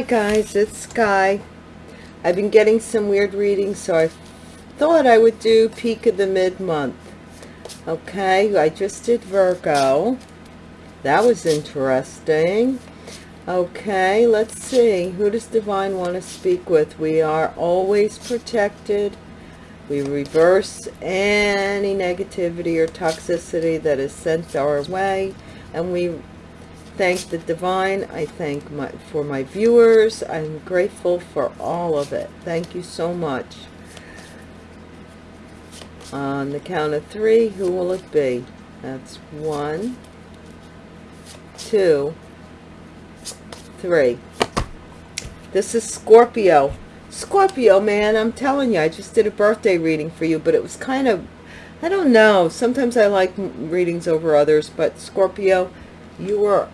Hi guys, it's Sky. I've been getting some weird readings, so I thought I would do peak of the mid-month. Okay, I just did Virgo. That was interesting. Okay, let's see. Who does Divine want to speak with? We are always protected. We reverse any negativity or toxicity that is sent our way. And we thank the divine. I thank my for my viewers. I'm grateful for all of it. Thank you so much. On the count of three, who will it be? That's one, two, three. This is Scorpio. Scorpio, man, I'm telling you, I just did a birthday reading for you, but it was kind of, I don't know. Sometimes I like readings over others, but Scorpio, you are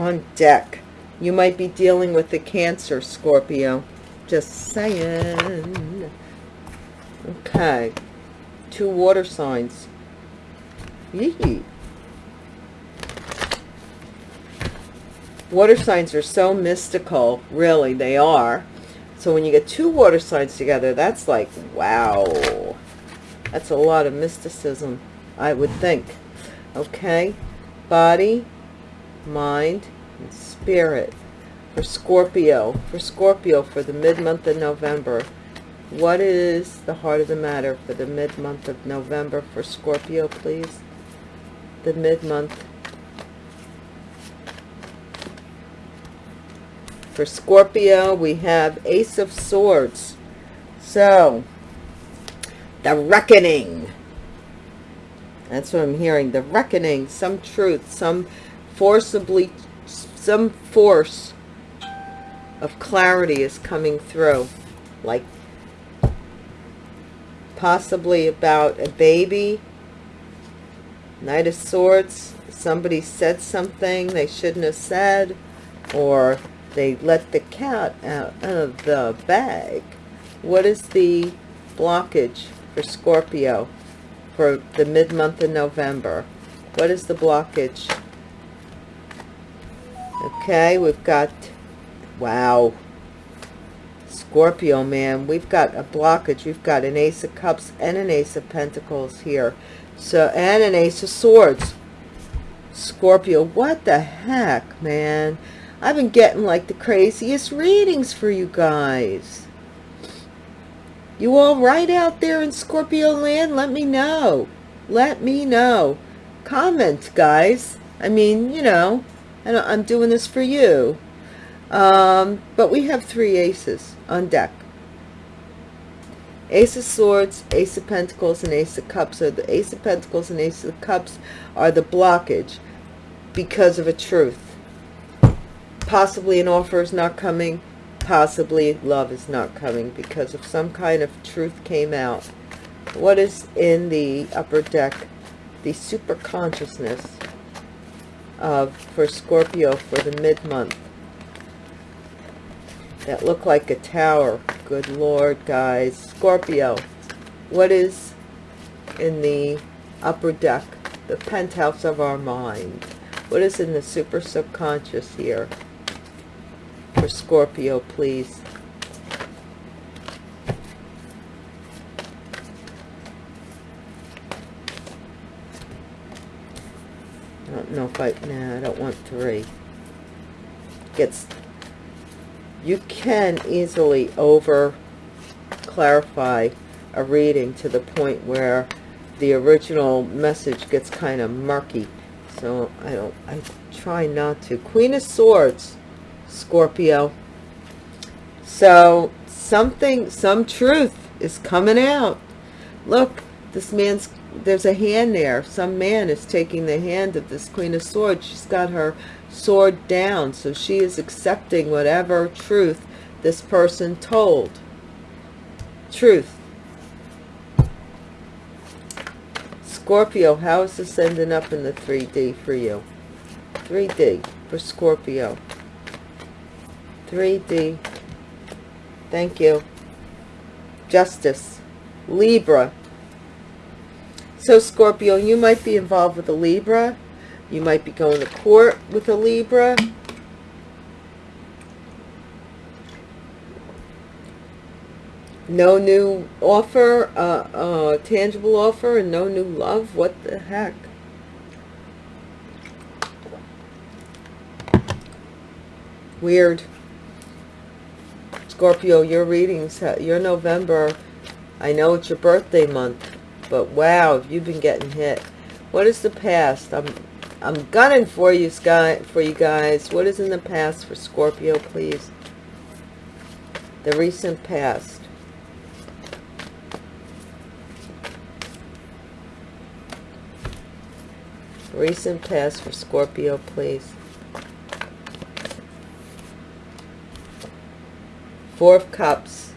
on deck. You might be dealing with the Cancer, Scorpio. Just saying. Okay. Two water signs. Yee. Water signs are so mystical. Really, they are. So when you get two water signs together, that's like, wow. That's a lot of mysticism, I would think. Okay. Body, mind, and spirit for Scorpio. For Scorpio for the mid-month of November. What is the heart of the matter for the mid-month of November for Scorpio, please? The mid-month. For Scorpio, we have Ace of Swords. So, the reckoning. That's what I'm hearing. The reckoning, some truth, some forcibly, some force of clarity is coming through. Like possibly about a baby. Knight of Swords. Somebody said something they shouldn't have said. Or they let the cat out of the bag. What is the blockage for Scorpio for the mid-month of November? What is the blockage? Okay, we've got, wow, Scorpio, man, we've got a blockage. We've got an Ace of Cups and an Ace of Pentacles here. So, and an Ace of Swords. Scorpio, what the heck, man? I've been getting like the craziest readings for you guys. You all right out there in Scorpio land? Let me know. Let me know. Comment, guys. I mean, you know, I'm doing this for you. Um, but we have three aces on deck. Ace of Swords, Ace of Pentacles, and Ace of Cups. So the Ace of Pentacles and Ace of Cups are the blockage because of a truth. Possibly an offer is not coming. Possibly love is not coming because of some kind of truth came out. What is in the upper deck? The super consciousness of for Scorpio for the mid-month that look like a tower. Good Lord, guys. Scorpio, what is in the upper deck, the penthouse of our mind? What is in the super subconscious here for Scorpio, please? If I, I don't want three. Gets you can easily over clarify a reading to the point where the original message gets kind of murky. So i don't i try not to. Queen of swords scorpio. So something some truth is coming out. Look this man's there's a hand there some man is taking the hand of this queen of swords she's got her sword down. So she is accepting whatever truth this person told. Truth. Scorpio, how is this ending up in the 3D for you? 3D for Scorpio. 3D. Thank you. Justice. Libra. So Scorpio, you might be involved with a Libra. You might be going to court with a Libra. No new offer, uh, uh, tangible offer, and no new love. What the heck? Weird. Scorpio, your readings, your November, I know it's your birthday month, but wow, you've been getting hit. What is the past? I'm I'm gunning for you, Sky, for you guys. What is in the past for Scorpio, please? The recent past. Recent past for Scorpio, please. Four of Cups.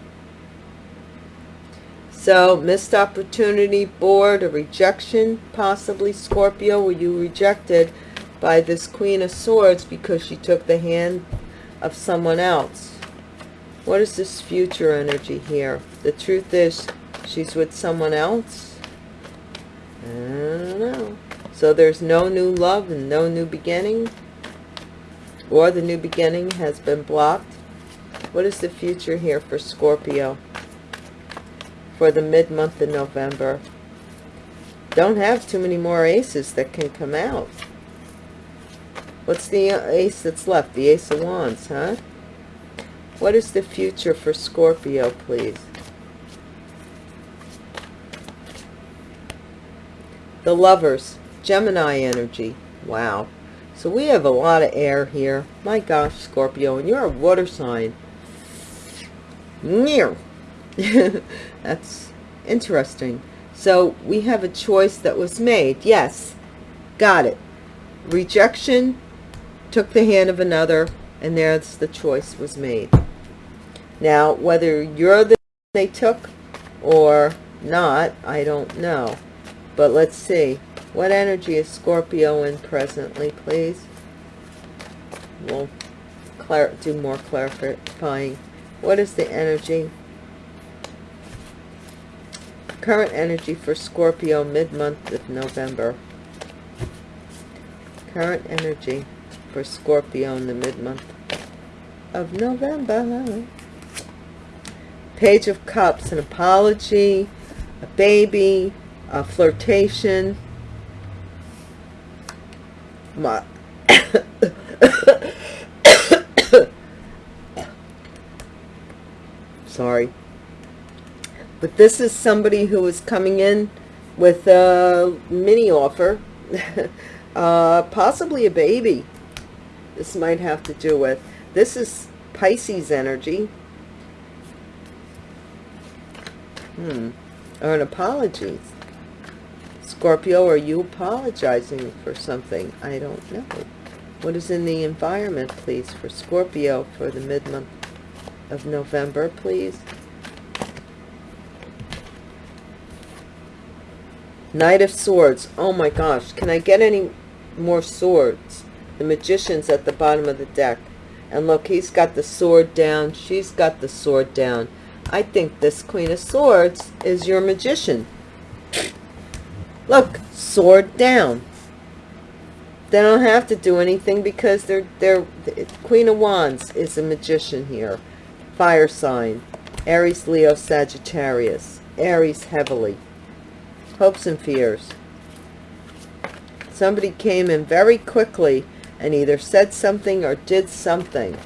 So, missed opportunity, bored, a rejection, possibly Scorpio. Were you rejected by this Queen of Swords because she took the hand of someone else? What is this future energy here? The truth is, she's with someone else? I don't know. So there's no new love and no new beginning? Or the new beginning has been blocked? What is the future here for Scorpio? For the mid-month of November. Don't have too many more aces that can come out. What's the ace that's left? The Ace of Wands, huh? What is the future for Scorpio, please? The Lovers, Gemini energy. Wow. So we have a lot of air here. My gosh, Scorpio, and you're a water sign. That's interesting. So we have a choice that was made. Yes, got it. Rejection took the hand of another, and there's the choice was made. Now, whether you're the they took or not, I don't know. But let's see. What energy is Scorpio in presently, please? We'll do more clarifying. What is the energy? Current energy for Scorpio mid-month of November. Current energy for Scorpio in the mid-month of November. Page of Cups, an apology, a baby, a flirtation. My sorry. But this is somebody who is coming in with a mini offer. uh, possibly a baby. This might have to do with. This is Pisces energy. Hmm. Or an apology. Scorpio, are you apologizing for something? I don't know. What is in the environment, please, for Scorpio for the mid-month of November, please. Knight of Swords. Oh my gosh. Can I get any more swords? The Magician's at the bottom of the deck. And look, he's got the sword down. She's got the sword down. I think this Queen of Swords is your Magician. Look, sword down. They don't have to do anything because they're, they're, Queen of Wands is a magician here fire sign, Aries, Leo, Sagittarius, Aries heavily, hopes and fears. Somebody came in very quickly and either said something or did something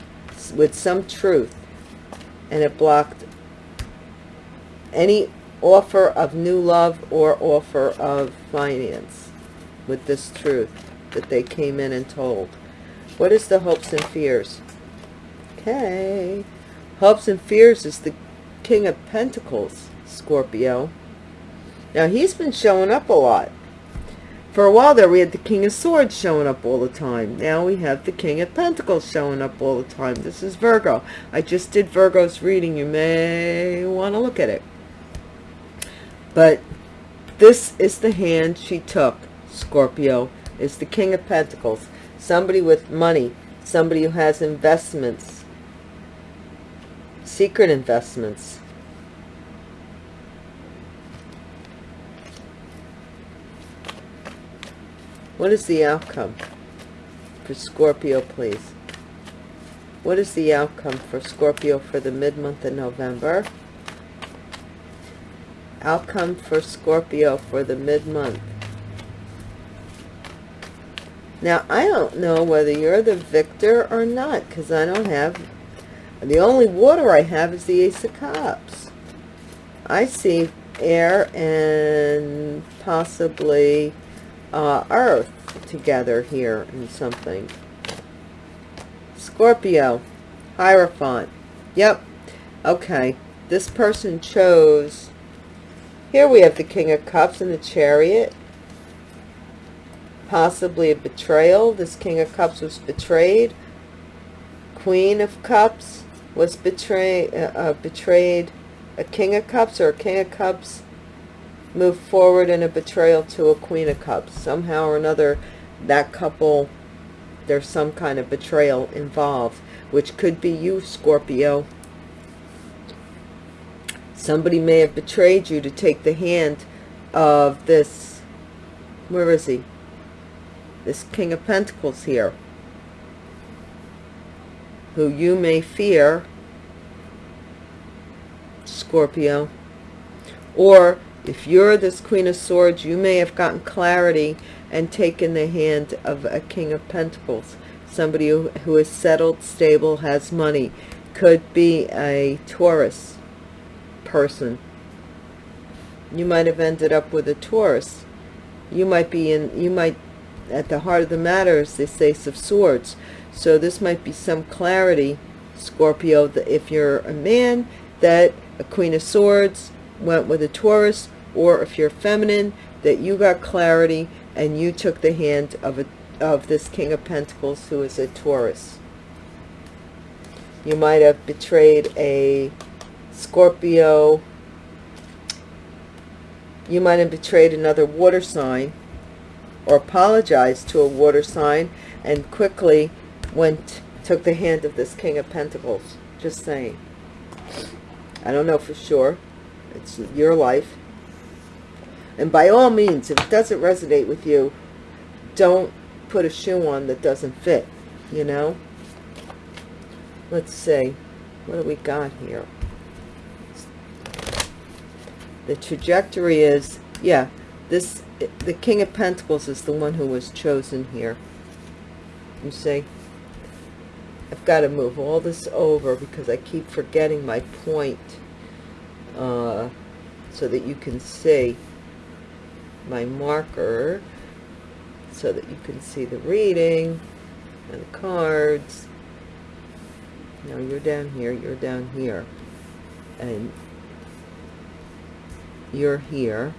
with some truth and it blocked any offer of new love or offer of finance with this truth that they came in and told. What is the hopes and fears? Okay. Hopes and fears is the King of Pentacles, Scorpio. Now, he's been showing up a lot. For a while there, we had the King of Swords showing up all the time. Now we have the King of Pentacles showing up all the time. This is Virgo. I just did Virgo's reading. You may want to look at it. But this is the hand she took, Scorpio, is the King of Pentacles. Somebody with money, somebody who has investments, secret investments. What is the outcome for Scorpio, please? What is the outcome for Scorpio for the mid-month of November? Outcome for Scorpio for the mid-month. Now, I don't know whether you're the victor or not, because I don't have... The only water I have is the Ace of Cups. I see air and possibly uh, earth together here in something. Scorpio, Hierophant. Yep. Okay. This person chose... Here we have the King of Cups and the Chariot. Possibly a betrayal. This King of Cups was betrayed. Queen of Cups was betray, uh, uh, betrayed. A King of Cups or a King of Cups moved forward in a betrayal to a Queen of Cups. Somehow or another, that couple, there's some kind of betrayal involved, which could be you, Scorpio. Somebody may have betrayed you to take the hand of this, where is he? This King of Pentacles here, who you may fear, Scorpio, or if you're this Queen of Swords, you may have gotten clarity and taken the hand of a King of Pentacles. Somebody who, who is settled, stable, has money. Could be a Taurus person. You might have ended up with a Taurus. You might be in, you might, at the heart of the matter is this Ace of Swords. So this might be some clarity, Scorpio, if you're a man, that a Queen of Swords went with a Taurus, or if you're feminine, that you got clarity and you took the hand of a of this King of Pentacles who is a Taurus. You might have betrayed a Scorpio. You might have betrayed another water sign or apologized to a water sign and quickly went took the hand of this King of Pentacles. Just saying. I don't know for sure. It's your life. And by all means, if it doesn't resonate with you, don't put a shoe on that doesn't fit, you know? Let's see. What do we got here? The trajectory is, yeah, this, the King of Pentacles is the one who was chosen here. You see? I've got to move all this over because I keep forgetting my point uh, so that you can see my marker so that you can see the reading and the cards. Now you're down here, you're down here, and you're here.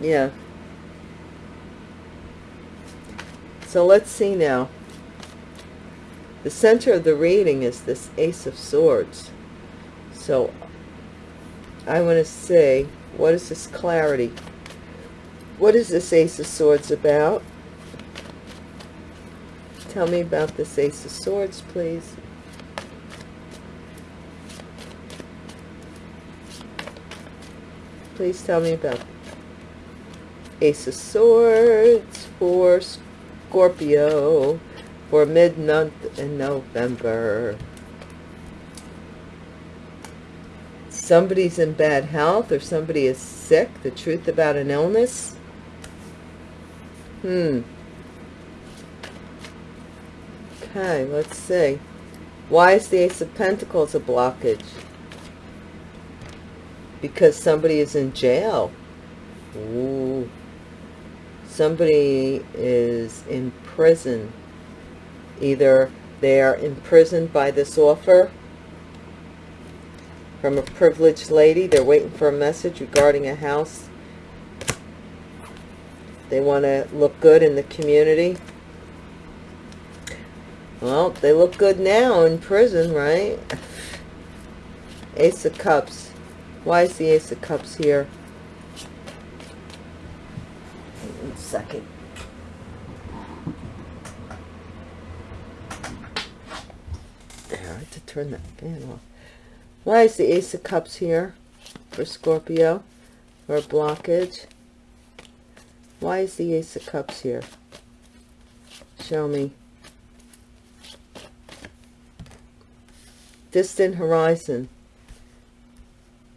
Yeah. So let's see now. The center of the reading is this Ace of Swords. So I want to say, what is this clarity? What is this Ace of Swords about? Tell me about this Ace of Swords, please. Please tell me about Ace of Swords for Scorpio for mid-month in November. Somebody's in bad health or somebody is sick, the truth about an illness. Hmm. Okay, let's see. Why is the Ace of Pentacles a blockage? Because somebody is in jail. Ooh. Somebody is in prison. Either they are imprisoned by this offer from a privileged lady. They're waiting for a message regarding a house. They want to look good in the community. Well, they look good now in prison, right? Ace of Cups. Why is the Ace of Cups here? Wait One second. I had to turn that fan off. Why is the Ace of Cups here for Scorpio? For a blockage? Why is the Ace of Cups here? Show me. Distant horizon.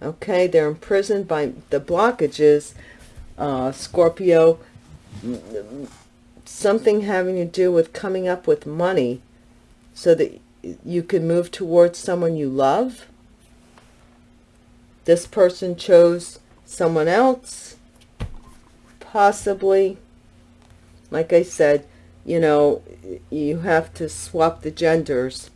Okay, they're imprisoned by the blockages, uh, Scorpio, something having to do with coming up with money so that you can move towards someone you love. This person chose someone else, possibly. Like I said, you know, you have to swap the genders.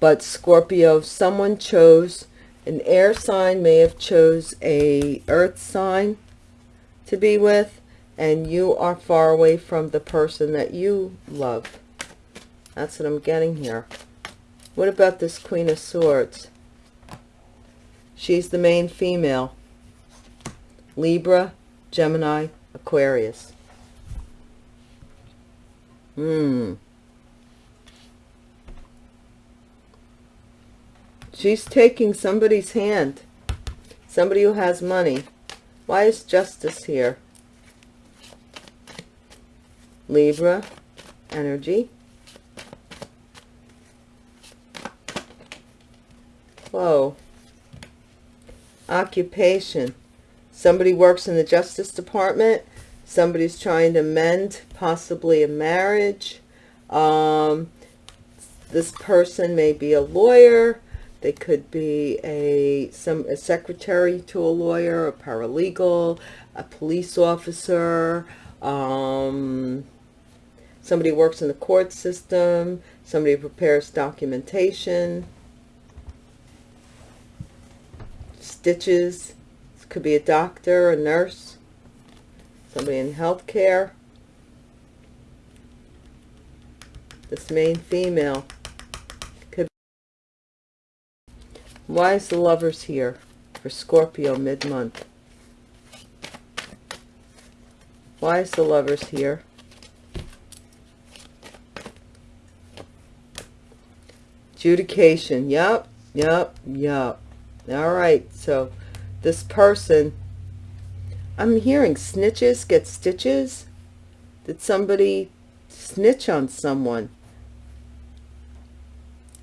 But Scorpio, someone chose, an air sign may have chose a earth sign to be with, and you are far away from the person that you love. That's what I'm getting here. What about this Queen of Swords? She's the main female. Libra, Gemini, Aquarius. Hmm. She's taking somebody's hand. Somebody who has money. Why is justice here? Libra, energy. Whoa. Occupation. Somebody works in the Justice Department. Somebody's trying to mend possibly a marriage. Um, this person may be a lawyer. They could be a some a secretary to a lawyer a paralegal a police officer. Um, somebody works in the court system. Somebody prepares documentation stitches this could be a doctor a nurse somebody in healthcare. This main female. Could Why is the lovers here for Scorpio mid-month? Why is the lovers here? Adjudication. Yep, yep, yep. All right, so this person I'm hearing snitches get stitches. Did somebody snitch on someone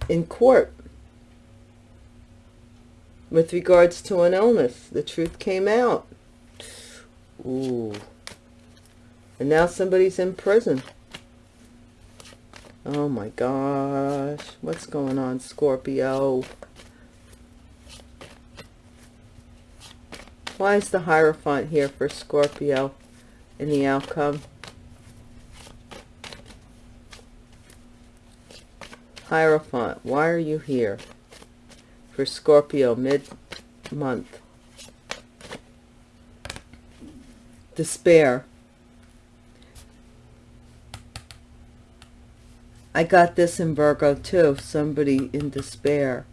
in court with regards to an illness? The truth came out. Ooh. And now somebody's in prison. Oh my gosh. What's going on, Scorpio? Why is the Hierophant here for Scorpio in the outcome? Hierophant, why are you here for Scorpio mid-month? Despair. I got this in Virgo too, somebody in despair.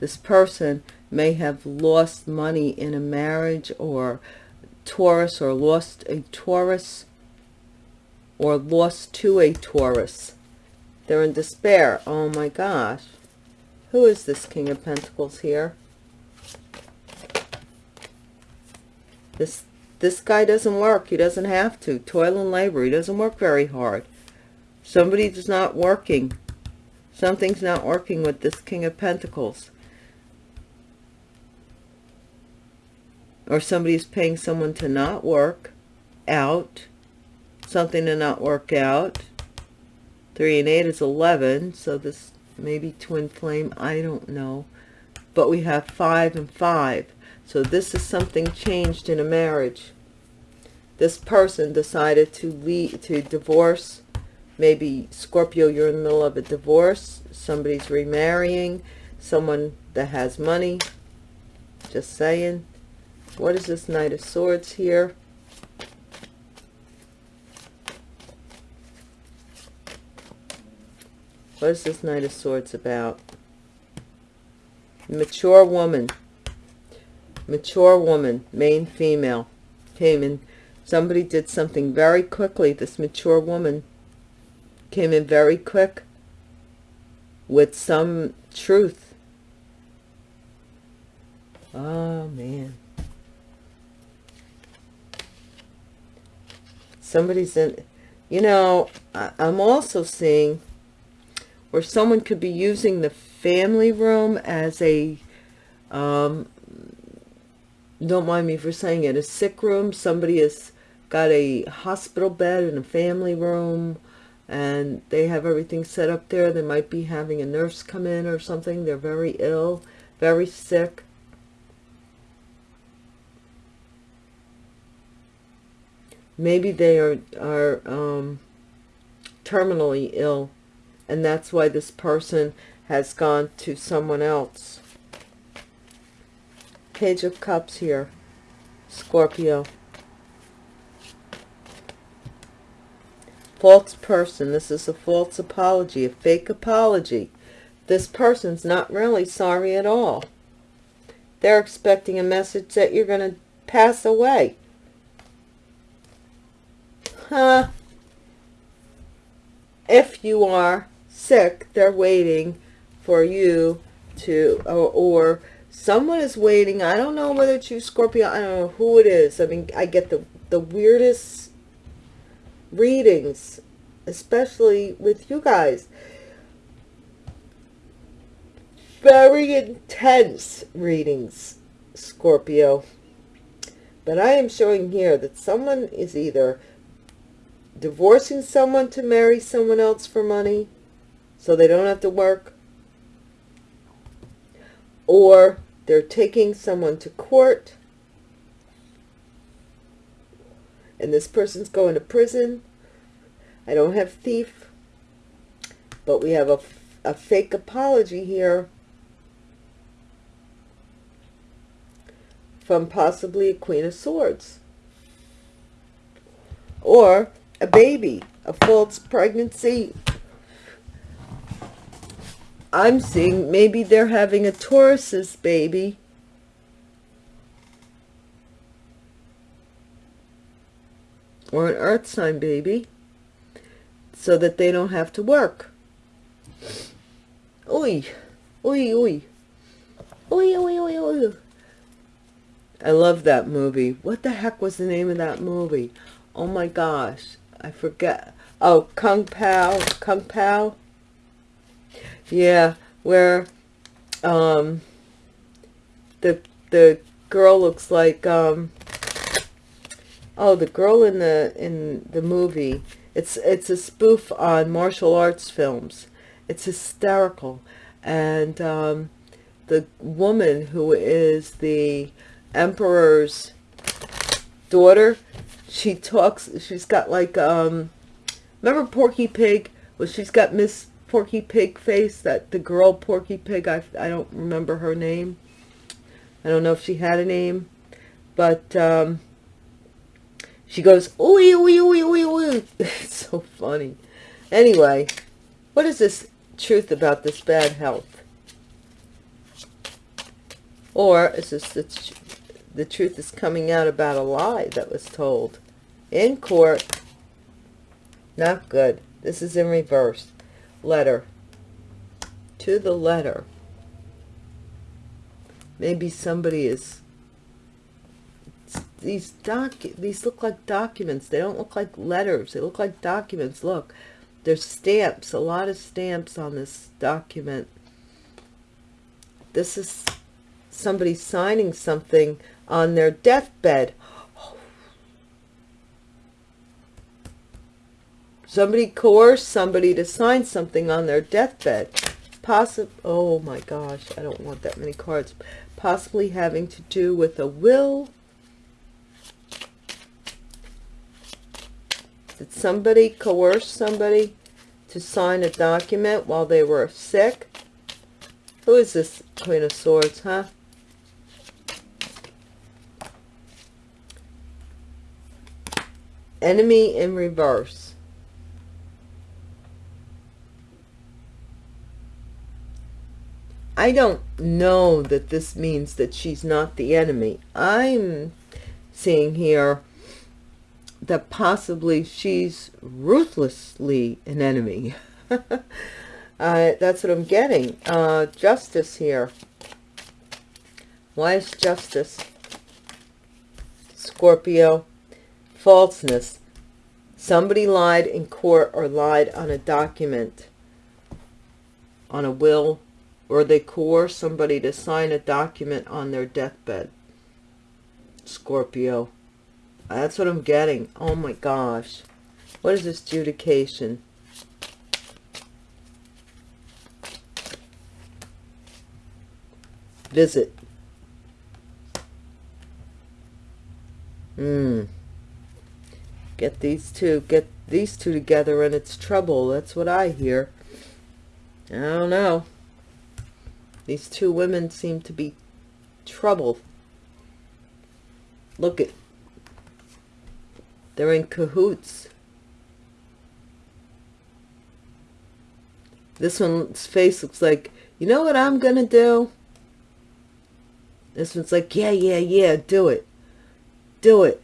This person may have lost money in a marriage or Taurus or lost a Taurus or lost to a Taurus. They're in despair. Oh my gosh. Who is this King of Pentacles here? This this guy doesn't work. He doesn't have to. Toil and labor. He doesn't work very hard. Somebody's not working. Something's not working with this King of Pentacles. Or somebody's paying someone to not work out something to not work out. Three and eight is 11 so this may be twin flame i don't know. But we have five and five. So this is something changed in a marriage. This person decided to leave to divorce. Maybe scorpio you're in the middle of a divorce. Somebody's remarrying. Someone that has money. Just saying what is this Knight of Swords here? What is this Knight of Swords about? Mature woman. Mature woman, main female, came in. Somebody did something very quickly. This mature woman came in very quick with some truth. Oh, man. Somebody's in you know i'm also seeing where someone could be using the family room as a um, don't mind me for saying it, a sick room. Somebody has got a hospital bed in a family room and they have everything set up there. They might be having a nurse come in or something. They're very ill, very sick. Maybe they are, are um, terminally ill and that's why this person has gone to someone else. Page of Cups here, Scorpio. False person. This is a false apology, a fake apology. This person's not really sorry at all. They're expecting a message that you're going to pass away. Huh? If you are sick, they're waiting for you to, or, or someone is waiting. I don't know whether it's you, Scorpio. I don't know who it is. I mean, I get the, the weirdest readings, especially with you guys. Very intense readings, Scorpio. But I am showing here that someone is either divorcing someone to marry someone else for money so they don't have to work. Or they're taking someone to court and this person's going to prison. I don't have thief but we have a, a fake apology here from possibly a queen of swords. Or a baby a false pregnancy I'm seeing maybe they're having a Taurus's baby. Or an earth sign baby. So that they don't have to work. Oi. Oi, oi. Oi, oi, oi, oi. I love that movie. What the heck was the name of that movie? Oh my gosh. I forget. Oh, Kung Pow. Kung Pow yeah, where um, the the girl looks like um, oh the girl in the in the movie. It's it's a spoof on martial arts films. It's hysterical, and um, the woman who is the emperor's daughter, she talks. She's got like um, remember Porky Pig? Well, she's got Miss Porky Pig face, that the girl Porky Pig, I, I don't remember her name. I don't know if she had a name, but um, she goes, ooey, ooey, ooey, ooey, ooey. It's so funny. Anyway, what is this truth about this bad health? Or is this the, the truth is coming out about a lie that was told in court? Not good. This is in reverse. Letter. To the letter. Maybe somebody is these doc these look like documents. They don't look like letters. They look like documents. Look there's stamps a lot of stamps on this document. This is somebody signing something on their deathbed Somebody coerced somebody to sign something on their deathbed. Possible. Oh my gosh, I don't want that many cards. Possibly having to do with a will. Did somebody coerce somebody to sign a document while they were sick? Who is this Queen of Swords, huh? Enemy in reverse. I don't know that this means that she's not the enemy. I'm seeing here that possibly she's ruthlessly an enemy. uh, that's what I'm getting. Uh, justice here. Why is justice? Scorpio. Falseness. Somebody lied in court or lied on a document, on a will, or they coerce somebody to sign a document on their deathbed. Scorpio. That's what I'm getting. Oh my gosh. What is this judication? Visit. Hmm. Get these two, get these two together and it's trouble. That's what I hear. I don't know. These two women seem to be trouble. Look at, they're in cahoots. This one's face looks like, you know what I'm going to do? This one's like, yeah, yeah, yeah, do it. Do it.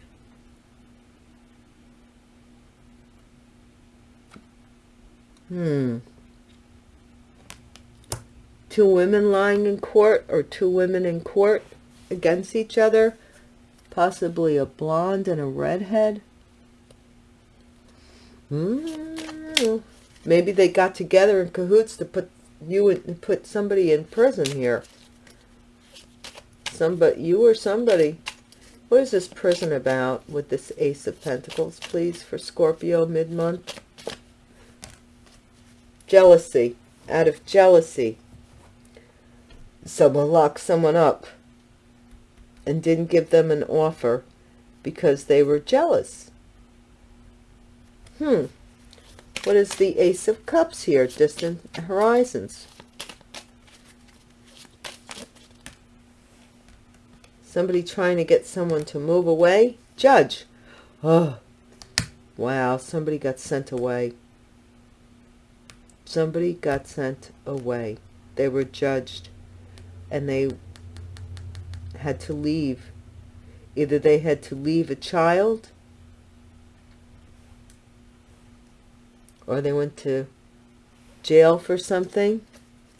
Hmm. Two women lying in court or two women in court against each other. Possibly a blonde and a redhead. Hmm. Maybe they got together in cahoots to put you in, put somebody in prison here. Somebody, you or somebody. What is this prison about with this Ace of Pentacles, please, for Scorpio mid-month? Jealousy. Out of jealousy. Someone locked someone up and didn't give them an offer because they were jealous. Hmm. What is the Ace of Cups here? Distant horizons. Somebody trying to get someone to move away? Judge. Oh, wow. Somebody got sent away. Somebody got sent away. They were judged and they had to leave. Either they had to leave a child or they went to jail for something.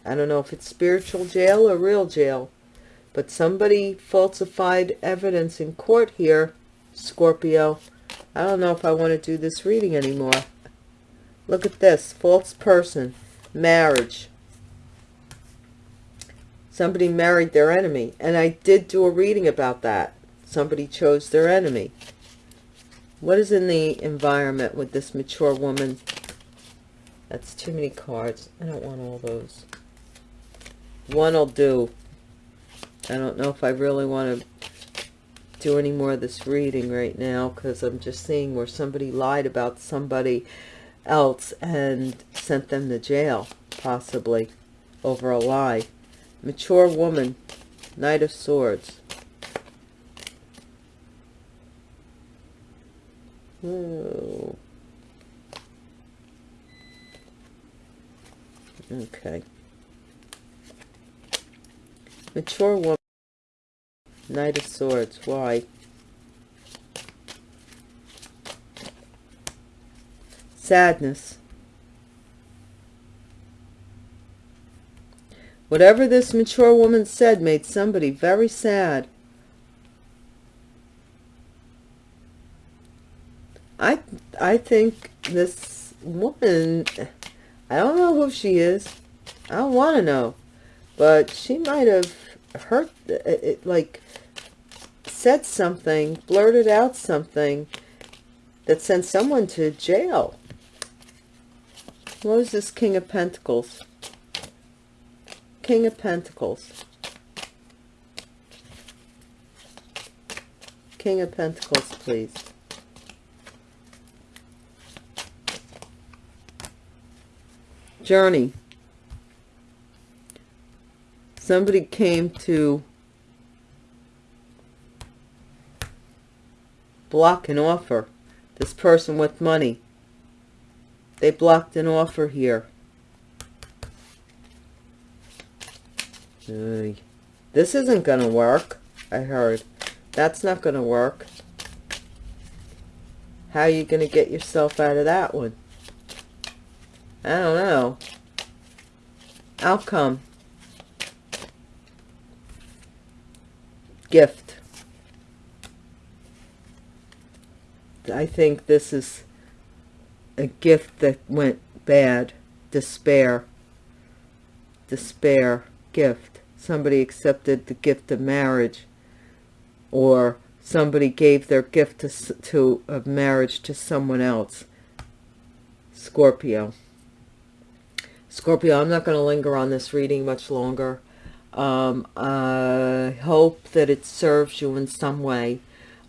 I don't know if it's spiritual jail or real jail, but somebody falsified evidence in court here, Scorpio. I don't know if I want to do this reading anymore. Look at this, false person, marriage. Somebody married their enemy, and I did do a reading about that. Somebody chose their enemy. What is in the environment with this mature woman that's too many cards. I don't want all those. One will do. I don't know if I really want to do any more of this reading right now because I'm just seeing where somebody lied about somebody else and sent them to jail, possibly, over a lie. Mature woman, Knight of Swords. Oh. Okay. Mature woman. Knight of Swords. Why? Sadness. Whatever this mature woman said made somebody very sad. I I think this woman I don't know who she is. I don't want to know. But she might have hurt, it, like, said something, blurted out something that sent someone to jail. What was this King of Pentacles? King of Pentacles. King of Pentacles, please. journey. Somebody came to block an offer. This person with money. They blocked an offer here. This isn't going to work, I heard. That's not going to work. How are you going to get yourself out of that one? I don't know. Outcome. Gift. I think this is a gift that went bad. Despair. Despair. Gift. Somebody accepted the gift of marriage or somebody gave their gift to, to of marriage to someone else. Scorpio. Scorpio, I'm not going to linger on this reading much longer. Um, I hope that it serves you in some way.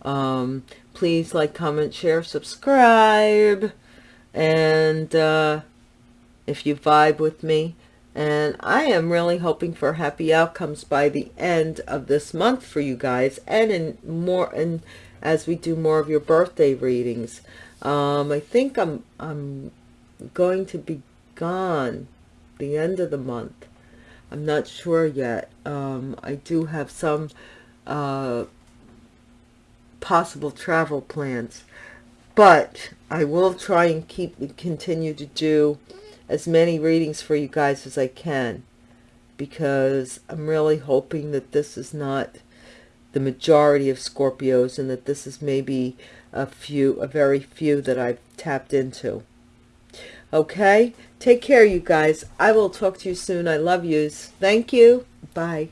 Um, please like, comment, share, subscribe. And uh, if you vibe with me, and I am really hoping for happy outcomes by the end of this month for you guys and in more and as we do more of your birthday readings. Um, I think I'm I'm going to be gone the end of the month. I'm not sure yet. Um, I do have some uh, possible travel plans, but I will try and keep continue to do as many readings for you guys as I can because I'm really hoping that this is not the majority of Scorpios and that this is maybe a few, a very few that I've tapped into. Okay? Take care, you guys. I will talk to you soon. I love yous. Thank you. Bye.